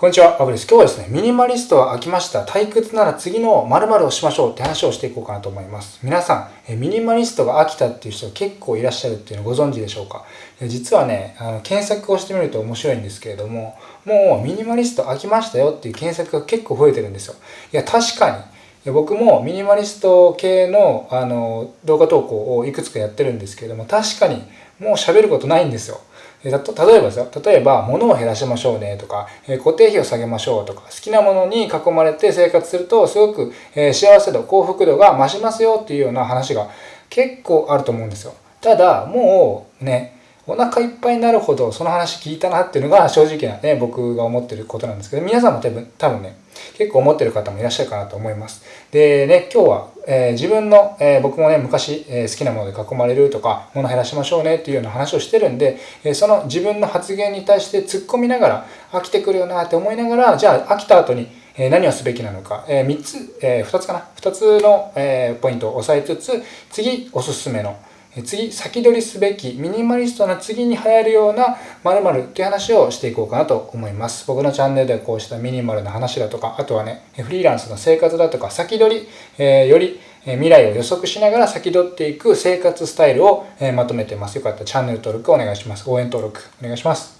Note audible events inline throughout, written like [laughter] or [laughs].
こんにちは、アブです。今日はですね、ミニマリストは飽きました。退屈なら次の〇〇をしましょうって話をしていこうかなと思います。皆さん、ミニマリストが飽きたっていう人結構いらっしゃるっていうのをご存知でしょうか？実はね、あの検索をしてみると面白いんですけれども、もうミニマリスト飽きましたよっていう検索が結構増えてるんですよ。いや、確かに。僕もミニマリスト系のあの動画投稿をいくつかやってるんですけれども、確かにもう喋ることないんですよ。例えばですよ、例えば物を減らしましょうねとか、固定費を下げましょうとか、好きなものに囲まれて生活するとすごくえ幸せ度、幸福度が増しますよっていうような話が結構あると思うんですよ。ただ、もうね、お腹いっぱいになるほどその話聞いたなっていうのが正直なね、僕が思ってることなんですけど、皆さんも多分多分ね、結構思ってる方もいらっしゃるかなと思います。でね、今日は、えー、自分の、えー、僕もね、昔、えー、好きなもので囲まれるとか、物減らしましょうねっていうような話をしてるんで、えその自分の発言に対して突っ込みながら、飽きてくるよなって思いながら、じゃあ飽きた後に、え何をすべきなのか、え3つ、え2つかな ?2 つの、えポイントを押さえつつ、次おすすめの、次、先取りすべき、ミニマリストな次に流行るような〇〇っていう話をしていこうかなと思います。僕のチャンネルではこうしたミニマルな話だとか、あとはね、フリーランスの生活だとか、先取り、えー、より未来を予測しながら先取っていく生活スタイルをまとめてます。よかったらチャンネル登録お願いします。応援登録お願いします。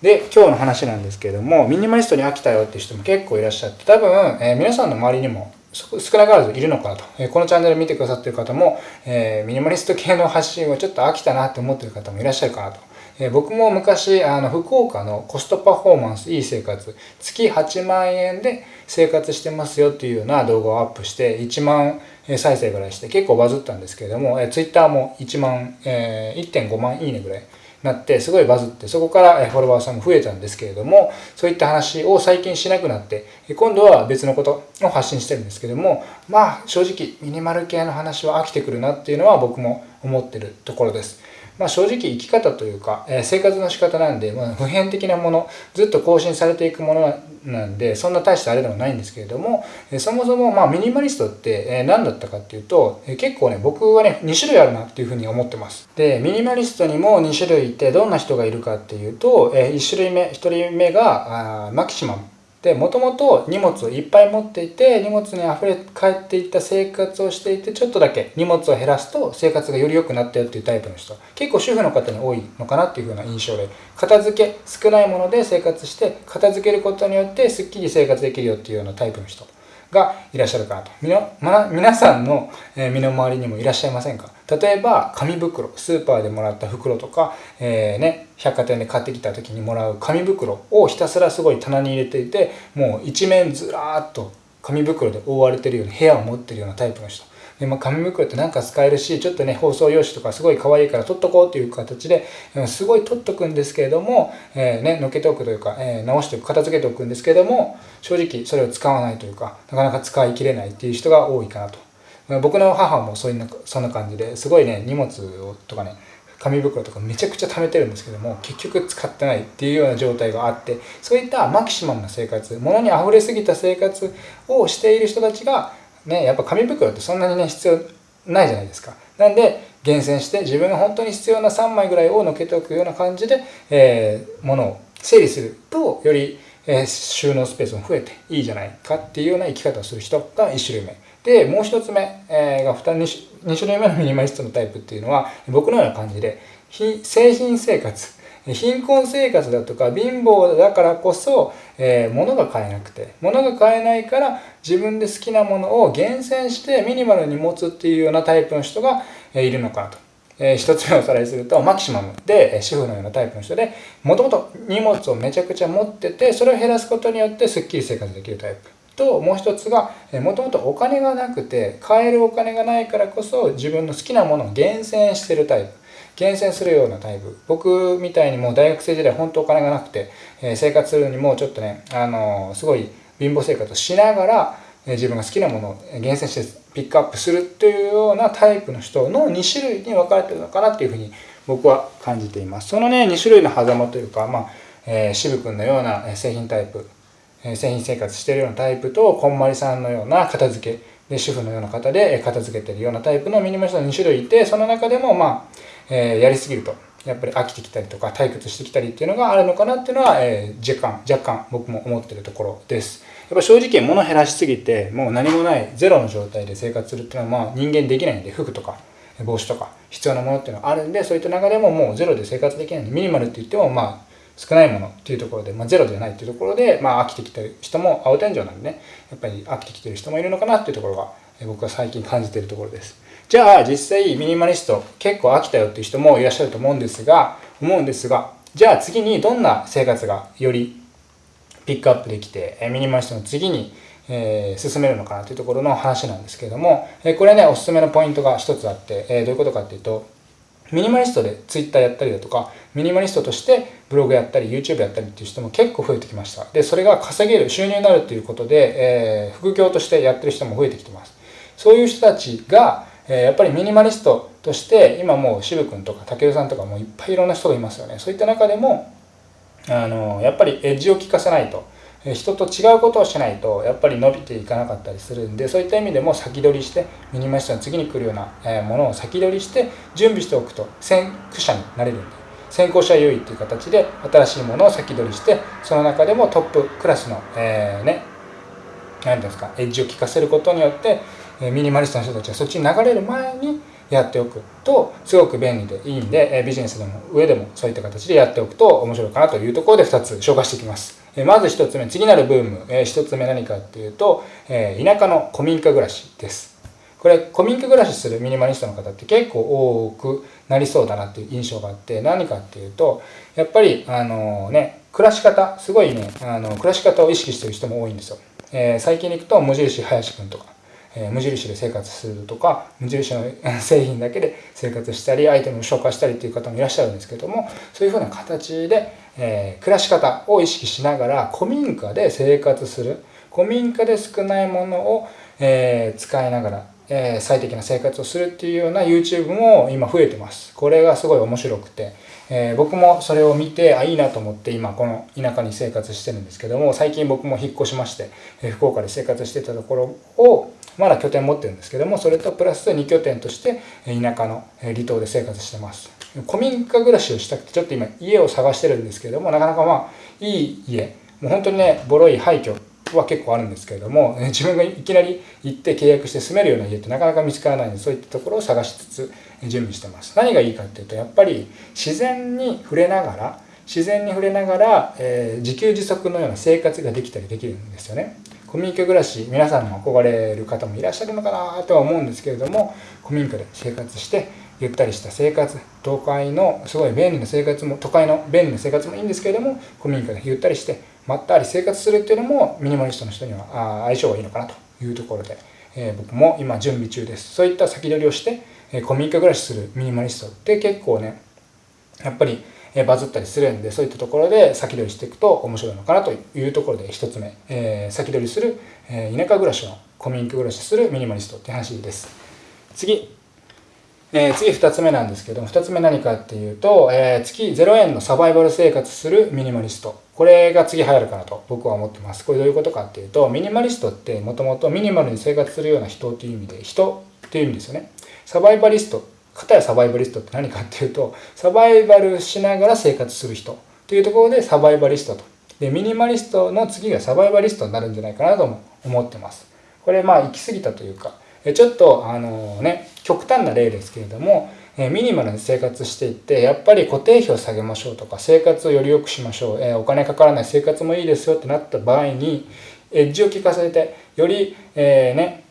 で、今日の話なんですけれども、ミニマリストに飽きたよっていう人も結構いらっしゃって、多分、えー、皆さんの周りにも少なからずいるのかなと。このチャンネル見てくださってる方も、えミニマリスト系の発信をちょっと飽きたなって思ってる方もいらっしゃるかなと。え僕も昔、あの、福岡のコストパフォーマンスいい生活、月8万円で生活してますよっていうような動画をアップして、1万再生ぐらいして結構バズったんですけれども、え Twitter も1万、え1.5万いいねぐらい。なってすごいバズってそこからフォロワーさんも増えたんですけれどもそういった話を最近しなくなって今度は別のことを発信してるんですけどもまあ正直ミニマル系の話は飽きてくるなっていうのは僕も思ってるところです。まあ、正直生き方というか、え生活の仕方なんで、まあ、普遍的なものずっと更新されていくものなんでそんな大したあれでもないんですけれども、えそもそもまあミニマリストって、え何だったかっていうと、え結構ね僕はね2種類あるなっていうふうに思ってます。でミニマリストにも2種類いてどんな人がいるかっていうと、え1種類目1人目があマキシマム。でもともと荷物をいっぱい持っていて荷物にあふれ返っていった生活をしていてちょっとだけ荷物を減らすと生活がより良くなったよっていうタイプの人。結構主婦の方に多いのかなっていう風な印象で。片付け少ないもので生活して片付けることによってすっきり生活できるよっていうようなタイプの人がいらっしゃるかなと。みの、ま、皆さんの身の回りにもいらっしゃいませんか？例えば、紙袋、スーパーでもらった袋とか、えー、ね、百貨店で買ってきた時にもらう紙袋をひたすらすごい棚に入れていて、もう一面ずらーっと紙袋で覆われてるような部屋を持ってるようなタイプの人。で、まあ、紙袋ってなんか使えるし、ちょっとね、包装用紙とかすごい可愛いから取っとこうっていう形で、すごい取っとくんですけれども、えー、ね、のけておくというか、えー、直しておく、片付けておくんですけれども、正直それを使わないというか、なかなか使い切れないっていう人が多いかなと。僕の母もそういうそんな感じですごいね、荷物とかね、紙袋とかめちゃくちゃ貯めてるんですけども結局使ってないっていうような状態があってそういったマキシマムな生活物に溢れすぎた生活をしている人たちがね、やっぱ紙袋ってそんなにね、必要ないじゃないですか。なんで、厳選して自分が本当に必要な3枚ぐらいをのけておくような感じで、えー、物を整理すると、より、えー、収納スペースも増えていいじゃないかっていうような生き方をする人が1種類目。で、もう1つ目、が 2, 2種類目のミニマリストのタイプっていうのは、僕のような感じで、製品生活。貧困生活だとか貧乏だからこそ、えー、物が買えなくて物が買えないから自分で好きなものを厳選してミニマルに持つっていうようなタイプの人が、いるのかなと。えー、一つ目をおさらいするとマキシマムで、えー、主婦のようなタイプの人でもともと荷物をめちゃくちゃ持っててそれを減らすことによってすっきり生活できるタイプ。ともう一つがもともとお金がなくて買えるお金がないからこそ自分の好きなものを厳選してるタイプ。厳選するようなタイプ。僕みたいにもう大学生時代本当お金がなくて、え、生活するにもちょっとね、あの、すごい貧乏生活をしながら、え、自分が好きなものを厳選してピックアップするというようなタイプの人の2種類に分かれてるのかなっていうふうに僕は感じています。そのね2種類の狭間というか、まあえー、渋君のような製品タイプ製品生活してるようなタイプとこんまりさんのような片付けで主婦のような方で片付けてるようなタイプのミニマリストの2種類いてその中でもまあ、えー、やりすぎるとやっぱり飽きてきたりとか退屈してきたりっていうのがあるのかなっていうのは、えー、若干若干僕も思ってるところです。やっぱ正直物減らしすぎてもう何もないゼロの状態で生活するっていうのはまあ人間できないんで服とか帽子とか必要なものっていうのはあるんでそういった中でももうゼロで生活できないんでミニマルって言ってもまあ少ないものっていうところで、まあ、ゼロじゃないっていうところで、まあ、飽きてきてる人も青天井なんでねやっぱり飽きてきてる人もいるのかなっていうところが僕は最近感じてるところです。じゃあ実際ミニマリスト結構飽きたよっていう人もいらっしゃると思うんですが思うんですがじゃあ次にどんな生活がよりピックアップできてミニマリストの次にえー、進めるのかなというところの話なんですけれども、えー、これねおすすめのポイントが一つあって、えー、どういうことかっていうとミニマリストで Twitter やったりだとかミニマリストとしてブログやったり YouTube やったりっていう人も結構増えてきました。でそれが稼げる収入になるっていうことで、えー、副業としてやってる人も増えてきてます。そういう人たちが、えー、やっぱりミニマリストとして今もう渋君とか武さんとかもいっぱいいろんな人がいますよね。そういった中でもあのやっぱりエッジを効かせないと。人と違うことをしないとやっぱり伸びていかなかったりするんでそういった意味でも先取りしてミニマリストの次に来るようなものを先取りして準備しておくと先駆者になれるんで先行者優位っていう形で新しいものを先取りしてその中でもトップクラスの、えー、ね何ですかエッジを効かせることによってミニマリストの人たちはそっちに流れる前にやっておくとすごく便利でいいんでビジネスでも上でもそういった形でやっておくと面白いかなというところで2つ紹介していきます。まず1つ目、次なるブーム、1つ目何かっていうと、田舎の古民家暮らしです。これ、古民家暮らしするミニマリストの方って結構多くなりそうだなっていう印象があって、何かっていうと、やっぱり、あのね、暮らし方、すごいね、あの暮らし方を意識してる人も多いんですよ。えー、最近でいくと、無印林くんとか、え、無印で生活するとか無印の製品だけで生活したりアイテムを紹介したりっていう方もいらっしゃるんですけどもそういうふうな形で、え、暮らし方を意識しながら古民家で生活する古民家で少ないものを、え、使いながら、え最適な生活をするっていうような YouTube も今増えてます。これがすごい面白くて、え僕もそれを見てあいいなと思って今この田舎に生活してるんですけども最近僕も引っ越しまして、え福岡で生活してたところをまだ拠点持ってるんですけどもそれとプラス2拠点として田舎の離島で生活してます。古民家暮らしをしたくてちょっと今家を探してるんですけどもなかなかまあいい家。もう本当にねボロい廃墟は結構あるんですけれども自分がいきなり行って契約して住めるような家ってなかなか見つからないのでそういったところを探しつつ準備してます。何がいいかっていうとやっぱり自然に触れながら自然に触れながら、えー、自給自足のような生活ができたりできるんですよね。古民家暮らし皆さんも憧れる方もいらっしゃるのかなとは思うんですけれども古民家で生活してゆったりした生活都会のすごい便利な生活も都会の便利な生活もいいんですけれども古民家でゆったりしてまったり生活するっていうのもミニマリストの人には相性がいいのかなというところで、えー、僕も今準備中です。そういった先取りをして、えー、古民家暮らしするミニマリストって結構ねやっぱりえバズったりするんでそういったところで先取りしていくと面白いのかなというところで1つ目、えー、先取りする、えー、田舎暮らしの古民家暮らしするミニマリストって話です。次、えー、次2つ目なんですけども2つ目何かっていうと、えー、月0円のサバイバル生活するミニマリスト。これが次流行るかなと僕は思ってます。これどういうことかっていうとミニマリストってもともとミニマルに生活するような人っていう意味で人っていう意味ですよね。サバイバリスト片やサバイバリストって何かっていうとサバイバルしながら生活する人というところでサバイバリストと。でミニマリストの次がサバイバリストになるんじゃないかなとも思ってます。これまあ行き過ぎたというかちょっとあのね極端な例ですけれどもミニマルに生活していってやっぱり固定費を下げましょうとか生活をより良くしましょうお金かからない生活もいいですよってなった場合にエッジを効かせてより、えー、ね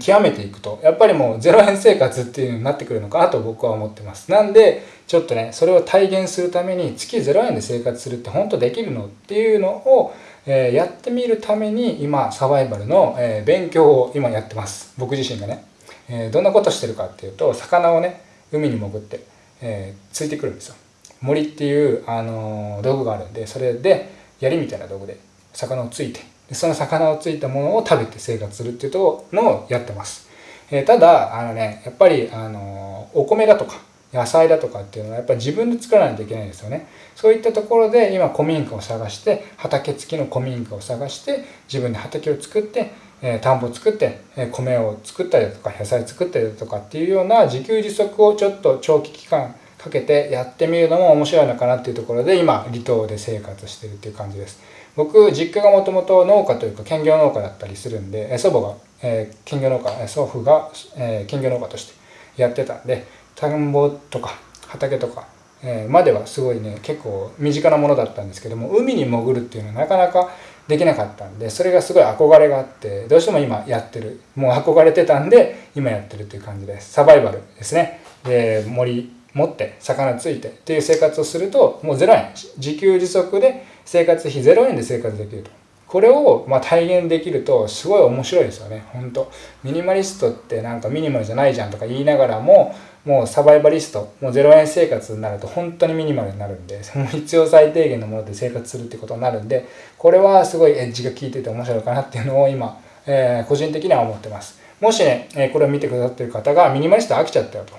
極めていくと。やっぱりもう0円生活っていうのになってくるのかなと僕は思ってます。なんでちょっとねそれを体現するために月0円で生活するって本当できるのっていうのを、えー、やってみるために今サバイバルの、えー、勉強を今やってます。僕自身がね、えー、どんなことしてるかっていうと魚をね海に潜って、えついてくるんですよ。森っていう、あの道具があるんでそれで槍みたいな道具で魚をついてその魚をついたものを食べて生活するっていうとのをやってます。えー、ただ、あのね、やっぱり、あの、お米だとか、野菜だとかっていうのはやっぱり自分で作らないといけないですよね。そういったところで今古民家を探して、畑付きの古民家を探して、自分で畑を作って、えー、田んぼを作って、えー、米を作ったりだとか、野菜作ったりだとかっていうような自給自足をちょっと長期期間かけてやってみるのも面白いのかなっていうところで今離島で生活してるっていう感じです。僕実家がもともと農家というか兼業農家だったりするんで祖母が、えー、兼業農家祖父が、えー、兼業農家としてやってたんで田んぼとか畑とか、えー、まではすごいね結構身近なものだったんですけども海に潜るっていうのはなかなかできなかったんでそれがすごい憧れがあってどうしても今やってるもう憧れてたんで今やってるっていう感じです。サバイバルですね。で森持って魚ついてっていう生活をするともう0円自給自足で生活費0円で生活できると。これをま体現できるとすごい面白いですよね。本当。ミニマリストってなんかミニマルじゃないじゃんとか言いながらももうサバイバリストもう0円生活になると本当にミニマルになるんで [laughs] その必要最低限のもので生活するってことになるんでこれはすごいエッジが効いてて面白いかなっていうのを今、えー、個人的には思ってます。もしね、えこれを見てくださってる方がミニマリスト飽きちゃったよと。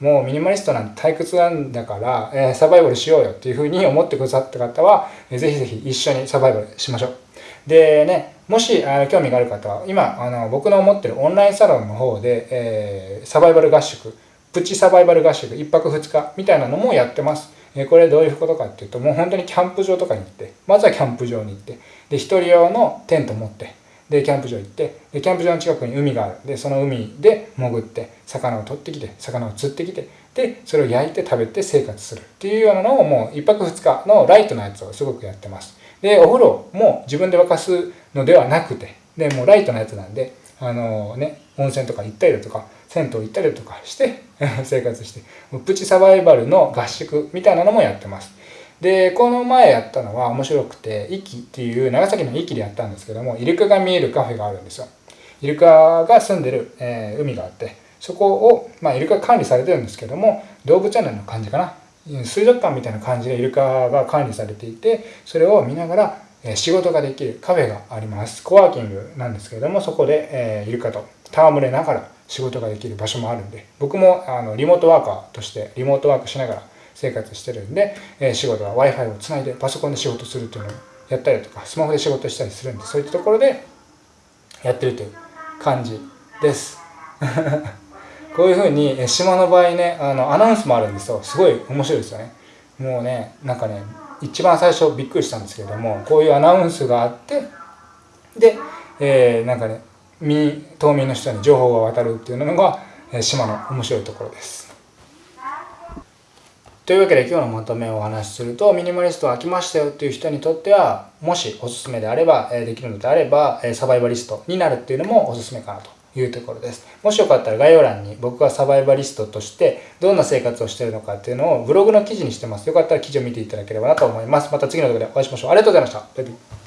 もうミニマリストなんて退屈なんだから、えー、サバイバルしようよっていうふうに思ってくださった方は、えー、ぜひぜひ一緒にサバイバルしましょう。でね、もしあの興味がある方は、今、あの僕の持ってるオンラインサロンの方で、えー、サバイバル合宿、プチサバイバル合宿、1泊2日みたいなのもやってます。えー、これどういうことかっていうと、もう本当にキャンプ場とかに行って、まずはキャンプ場に行って、で、一人用のテント持って、でキャンプ場行ってでキャンプ場の近くに海がある。でその海で潜って魚を取ってきて魚を釣ってきてでそれを焼いて食べて生活するっていうようなのをもう1泊2日のライトなやつをすごくやってます。でお風呂も自分で沸かすのではなくてでもうライトなやつなんであのね温泉とか行ったりだとか銭湯行ったりとかして [laughs] 生活してプチサバイバルの合宿みたいなのもやってます。でこの前やったのは面白くて壱岐っていう長崎の壱岐でやったんですけどもイルカが見えるカフェがあるんですよ。イルカが住んでる、えー、海があってそこを、まあ、イルカ管理されてるんですけども動物園の感じかな。水族館みたいな感じでイルカが管理されていてそれを見ながら仕事ができるカフェがあります。コワーキングなんですけれどもそこで、えー、イルカと戯れながら仕事ができる場所もあるんで僕もあのリモートワーカーとしてリモートワークしながら生活してるんで、えー、仕事は w i f i をつないでパソコンで仕事するっていうのをやったりとかスマホで仕事したりするんでそういったところでやってるという感じです。[laughs] こういうふうに島の場合ねあのアナウンスもあるんですよ。すごい面白いですよね。もうねなんかね一番最初びっくりしたんですけれどもこういうアナウンスがあってで、えー、なんかね島民の人に情報が渡るっていうのが島の面白いところです。というわけで今日のまとめをお話しするとミニマリスト飽きましたよっていう人にとってはもしおすすめであればできるのであればサバイバリストになるっていうのもおすすめかなというところです。もしよかったら概要欄に僕はサバイバリストとしてどんな生活をしているのかっていうのをブログの記事にしてます。よかったら記事を見ていただければなと思います。また次の動画でお会いしましょう。ありがとうございましたバイバイ。